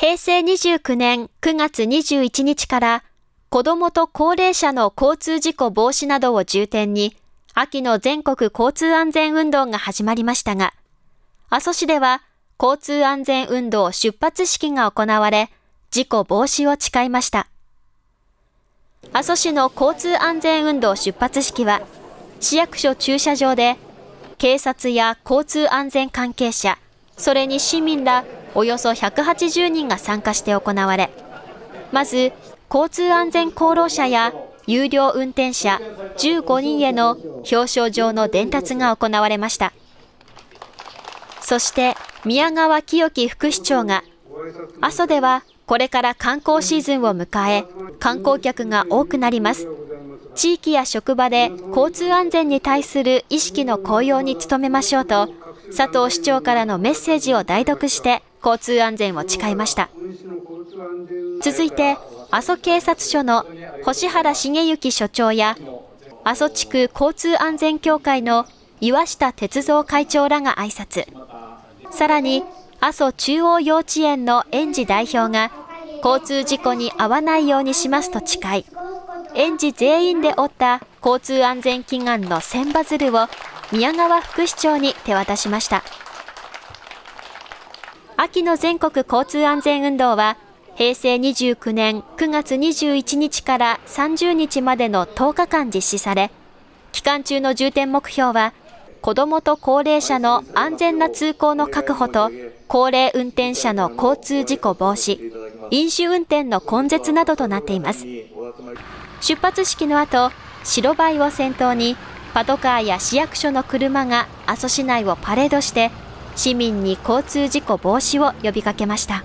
平成29年9月21日から子どもと高齢者の交通事故防止などを重点に秋の全国交通安全運動が始まりましたが、阿蘇市では交通安全運動出発式が行われ、事故防止を誓いました。阿蘇市の交通安全運動出発式は、市役所駐車場で、警察や交通安全関係者、それに市民らおよそ180人が参加して行われ、まず、交通安全功労者や有料運転者15人への表彰状の伝達が行われました。そして宮川清樹副市長が、阿蘇ではこれから観光シーズンを迎え、観光客が多くなります。地域や職場で交通安全に対する意識の向上に努めましょうと、佐藤市長からのメッセージを代読して交通安全を誓いました。続いて、阿蘇警察署の星原茂之所長や、阿蘇地区交通安全協会の岩下哲三会長らが挨拶。さらに、阿蘇中央幼稚園の園児代表が、交通事故に遭わないようにしますと誓い、園児全員で折った交通安全祈願の千羽鶴を宮川副市長に手渡しました。秋の全国交通安全運動は、平成29年9月21日から30日までの10日間実施され、期間中の重点目標は、子どもと高齢者の安全な通行の確保と、高齢運転者の交通事故防止、飲酒運転の根絶などとなっています。出発式の後、白バイを先頭に、パトカーや市役所の車が阿蘇市内をパレードして、市民に交通事故防止を呼びかけました。